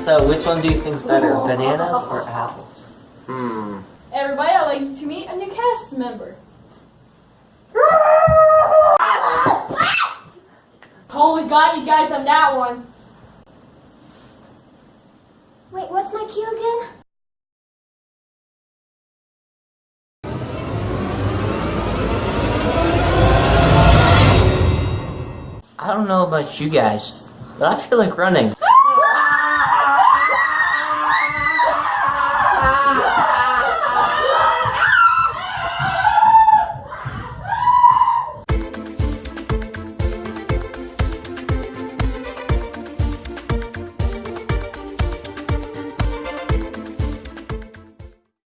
So, which one do you think's better, bananas or apples? Hmm. Everybody, I'd like to meet a new cast member. Totally got you guys on that one. Wait, what's my cue again? I don't know about you guys, but I feel like running.